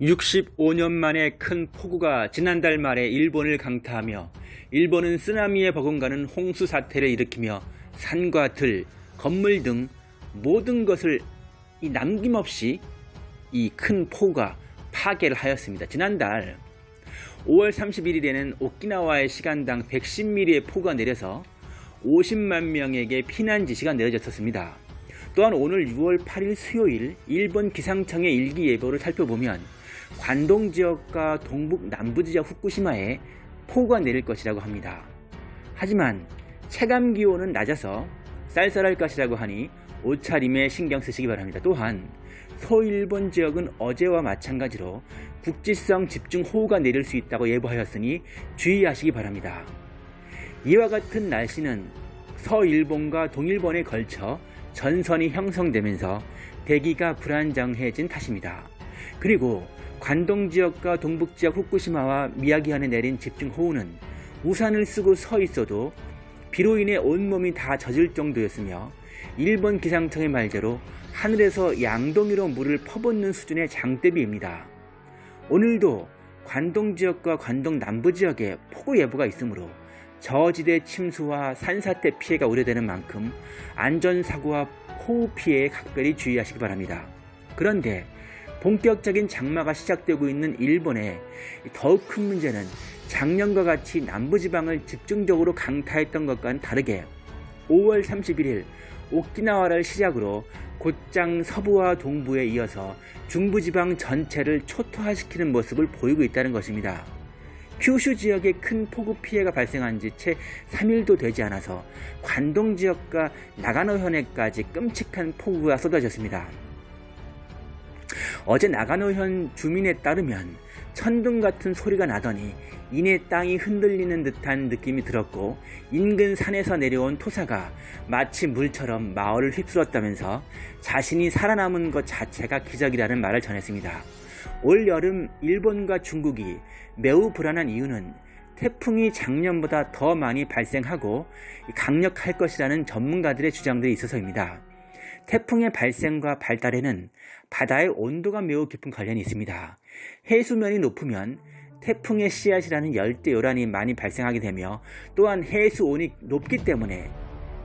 65년 만에 큰 폭우가 지난달 말에 일본을 강타하며 일본은 쓰나미에 버금가는 홍수 사태를 일으키며 산과 들, 건물 등 모든 것을 이 남김없이 이 큰 폭우가 파괴를 하였습니다. 지난달 5월 31일에는 오키나와의 시간당 110mm의 폭우가 내려서 50만 명에게 피난 지시가 내려졌었습니다. 또한 오늘 6월 8일 수요일 일본 기상청의 일기예보를 살펴보면 관동 지역과 동북 남부 지역 후쿠시마에 폭우가 내릴 것이라고 합니다. 하지만 체감 기온은 낮아서 쌀쌀할 것이라고 하니 옷차림에 신경 쓰시기 바랍니다. 또한 서일본 지역은 어제와 마찬가지로 국지성 집중호우가 내릴 수 있다고 예보하였으니 주의하시기 바랍니다. 이와 같은 날씨는 서일본과 동일본에 걸쳐 전선이 형성되면서 대기가 불안정해진 탓입니다. 그리고 관동 지역과 동북 지역 후쿠시마와 미야기현에 내린 집중호우는 우산을 쓰고 서 있어도 비로 인해 온몸이 다 젖을 정도였으며 일본 기상청의 말대로 하늘에서 양동이로 물을 퍼붓는 수준의 장대비입니다. 오늘도 관동 지역과 관동 남부 지역에 폭우 예보가 있으므로 저지대 침수와 산사태 피해가 우려되는 만큼 안전사고와 호우 피해에 각별히 주의하시기 바랍니다. 그런데 본격적인 장마가 시작되고 있는 일본의 더욱 큰 문제는 작년과 같이 남부지방을 집중적으로 강타했던 것과는 다르게 5월 31일 오키나와를 시작으로 곧장 서부와 동부에 이어서 중부지방 전체를 초토화시키는 모습을 보이고 있다는 것입니다. 큐슈 지역에 큰 폭우 피해가 발생한 지 채 3일도 되지 않아서 관동 지역과 나가노현에까지 끔찍한 폭우가 쏟아졌습니다. 어제 나가노현 주민에 따르면 천둥 같은 소리가 나더니 이내 땅이 흔들리는 듯한 느낌이 들었고 인근 산에서 내려온 토사가 마치 물처럼 마을을 휩쓸었다면서 자신이 살아남은 것 자체가 기적이라는 말을 전했습니다. 올 여름 일본과 중국이 매우 불안한 이유는 태풍이 작년보다 더 많이 발생하고 강력할 것이라는 전문가들의 주장들이 있어서입니다. 태풍의 발생과 발달에는 바다의 온도가 매우 깊은 관련이 있습니다. 해수면이 높으면 태풍의 씨앗이라는 열대 요란이 많이 발생하게 되며 또한 해수온이 높기 때문에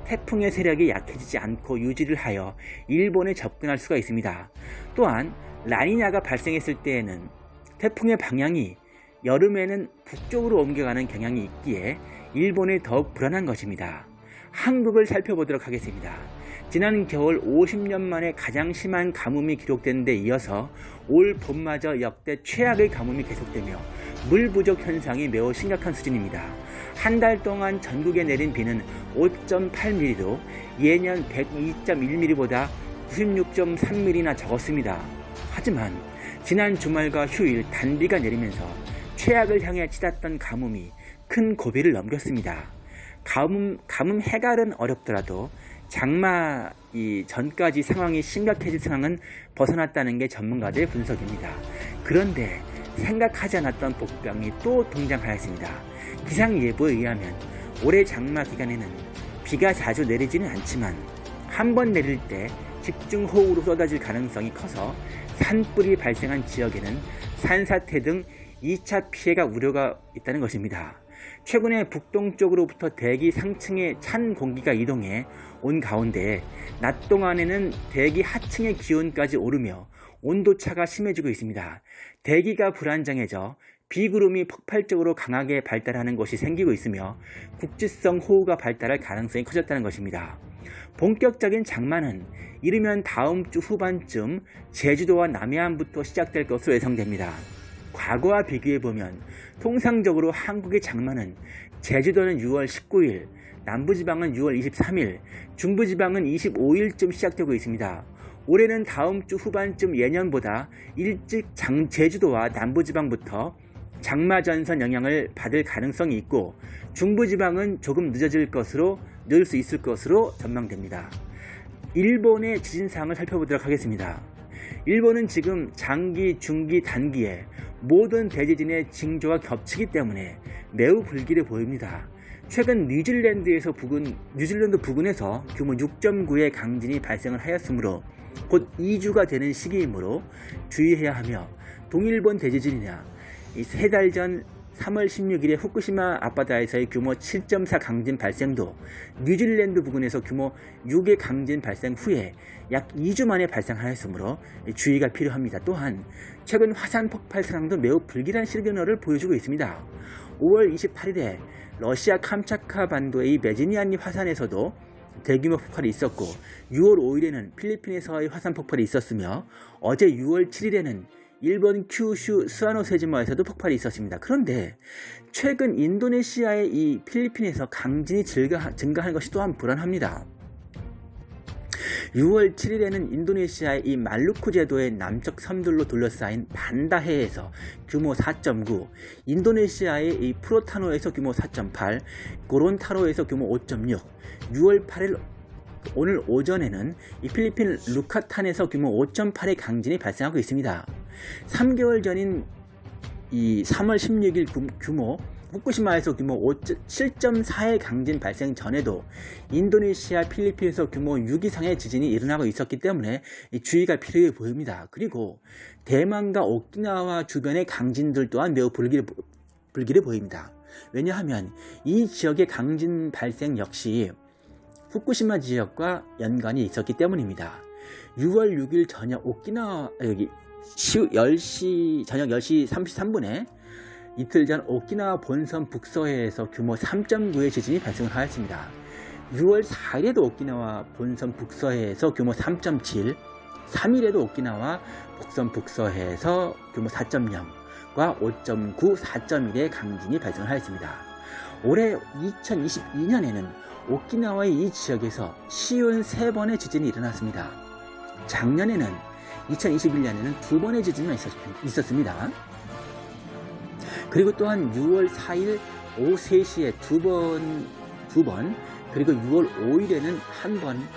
태풍의 세력이 약해지지 않고 유지를 하여 일본에 접근할 수가 있습니다. 또한 라니냐가 발생했을 때에는 태풍의 방향이 여름에는 북쪽으로 옮겨가는 경향이 있기에 일본이 더욱 불안한 것입니다. 한국을 살펴보도록 하겠습니다. 지난 겨울 50년 만에 가장 심한 가뭄이 기록된 데 이어서 올 봄마저 역대 최악의 가뭄이 계속되며 물 부족 현상이 매우 심각한 수준입니다. 한 달 동안 전국에 내린 비는 5.8mm로 예년 102.1mm보다 96.3mm나 적었습니다. 하지만 지난 주말과 휴일 단비가 내리면서 최악을 향해 치닫던 가뭄이 큰 고비를 넘겼습니다. 가뭄, 가뭄 해갈은 어렵더라도 장마 이 전까지 상황이 심각해질 상황은 벗어났다는 게 전문가들의 분석입니다. 그런데 생각하지 않았던 복병이 또 등장하였습니다. 기상예보에 의하면 올해 장마 기간에는 비가 자주 내리지는 않지만 한 번 내릴 때 집중호우로 쏟아질 가능성이 커서 산불이 발생한 지역에는 산사태 등 2차 피해가 우려가 있다는 것입니다. 최근에 북동쪽으로부터 대기 상층의 찬 공기가 이동해 온 가운데 낮 동안에는 대기 하층의 기온까지 오르며 온도차가 심해지고 있습니다. 대기가 불안정해져 비구름이 폭발적으로 강하게 발달하는 곳이 생기고 있으며 국지성 호우가 발달할 가능성이 커졌다는 것입니다. 본격적인 장마는 이르면 다음 주 후반쯤 제주도와 남해안부터 시작될 것으로 예상됩니다. 과거와 비교해보면 통상적으로 한국의 장마는 제주도는 6월 19일, 남부지방은 6월 23일, 중부지방은 25일쯤 시작되고 있습니다. 올해는 다음 주 후반쯤 예년보다 일찍 장, 제주도와 남부지방부터 장마전선 영향을 받을 가능성이 있고 중부지방은 조금 늦어질 것으로 늘 수 있을 것으로 전망됩니다. 일본의 지진상을 살펴보도록 하겠습니다. 일본은 지금 장기, 중기, 단기에 모든 대지진의 징조가 겹치기 때문에 매우 불길해 보입니다. 최근 뉴질랜드에서 부근, 뉴질랜드 부근에서 규모 6.9의 강진이 발생을 하였으므로 곧 2주가 되는 시기이므로 주의해야 하며 동일본 대지진이나 세 달 전 3월 16일에 후쿠시마 앞바다에서의 규모 7.4 강진 발생도 뉴질랜드 부근에서 규모 6의 강진 발생 후에 약 2주 만에 발생하였으므로 주의가 필요합니다. 또한 최근 화산 폭발 상황도 매우 불길한 시그널을 보여주고 있습니다. 5월 28일에 러시아 캄차카 반도의 메지니안리 화산에서도 대규모 폭발이 있었고 6월 5일에는 필리핀에서의 화산 폭발이 있었으며 어제 6월 7일에는 일본 큐슈 스와노세지마에서도 폭발이 있었습니다. 그런데 최근 인도네시아의 이 필리핀에서 강진이 증가, 증가하는 것이 또한 불안합니다. 6월 7일에는 인도네시아의 이 말루쿠 제도의 남쪽 섬들로 둘러싸인 반다해에서 규모 4.9, 인도네시아의 이 프로타노에서 규모 4.8, 고론타로에서 규모 5.6, 6월 8일 오늘 오전에는 이 필리핀 루카탄에서 규모 5.8의 강진이 발생하고 있습니다. 3개월 전인 이 3월 16일 규모 후쿠시마에서 규모 7.4의 강진 발생 전에도 인도네시아, 필리핀에서 규모 6 이상의 지진이 일어나고 있었기 때문에 주의가 필요해 보입니다. 그리고 대만과 오키나와 주변의 강진들 또한 매우 불길해, 불길해 보입니다. 왜냐하면 이 지역의 강진 발생 역시 후쿠시마 지역과 연관이 있었기 때문입니다. 6월 6일 저녁 오키나와 여기 10시 저녁 10시 33분에 이틀 전 오키나와 본섬 북서해에서 규모 3.9의 지진이 발생하였습니다. 6월 4일에도 오키나와 본섬 북서해에서 규모 3.7, 3일에도 오키나와 북섬 북서해에서 규모 4.0과 5.9, 4.1의 강진이 발생하였습니다. 올해 2022년에는 오키나와의 이 지역에서 시운 3번의 지진이 일어났습니다. 작년에는 2021년에는 두 번의 지진이 있었습니다. 그리고 또한 6월 4일 오후 3시에 두 번, 두 번, 그리고 6월 5일에는 한 번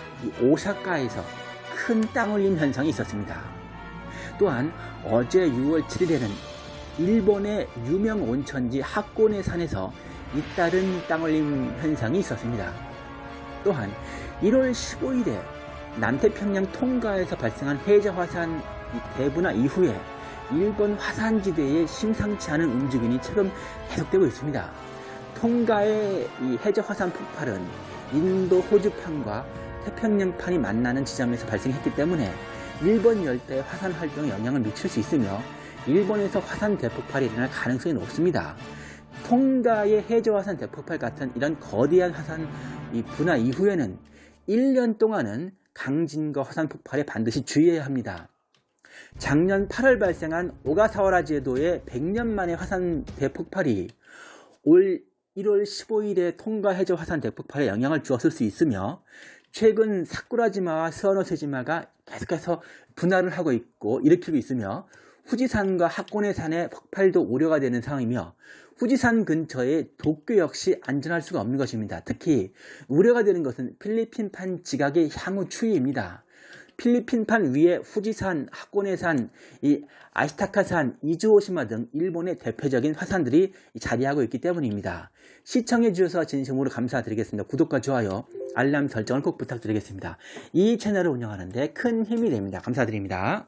오사카에서 큰 땅올림 현상이 있었습니다. 또한 어제 6월 7일에는 일본의 유명 온천지 학고네 산에서 잇따른 땅올림 현상이 있었습니다. 또한 1월 15일에 남태평양 통가에서 발생한 해저 화산 대분화 이후에 일본 화산지대의 심상치 않은 움직임이 최근 계속되고 있습니다. 통가의 이 해저 화산 폭발은 인도 호주판과 태평양판이 만나는 지점에서 발생했기 때문에 일본 열대의 화산 활동에 영향을 미칠 수 있으며 일본에서 화산 대폭발이 일어날 가능성이 높습니다. 통가의 해저 화산 대폭발 같은 이런 거대한 화산 분화 이후에는 1년 동안은 강진과 화산 폭발에 반드시 주의해야 합니다. 작년 8월 발생한 오가사와라 제도의 100년 만의 화산 대폭발이 올 1월 15일에 통가 해저 화산 대폭발에 영향을 주었을 수 있으며 최근 사쿠라지마와 스와노세지마가 계속해서 분할을 하고 있고 일으키고 있으며 후지산과 학고네산의 폭발도 우려가 되는 상황이며 후지산 근처의 도쿄 역시 안전할 수가 없는 것입니다. 특히 우려가 되는 것은 필리핀판 지각의 향후 추이입니다. 필리핀판 위에 후지산, 하코네산, 이 아시타카산, 이즈오시마 등 일본의 대표적인 화산들이 자리하고 있기 때문입니다. 시청해 주셔서 진심으로 감사드리겠습니다. 구독과 좋아요, 알람 설정을 꼭 부탁드리겠습니다. 이 채널을 운영하는데 큰 힘이 됩니다. 감사드립니다.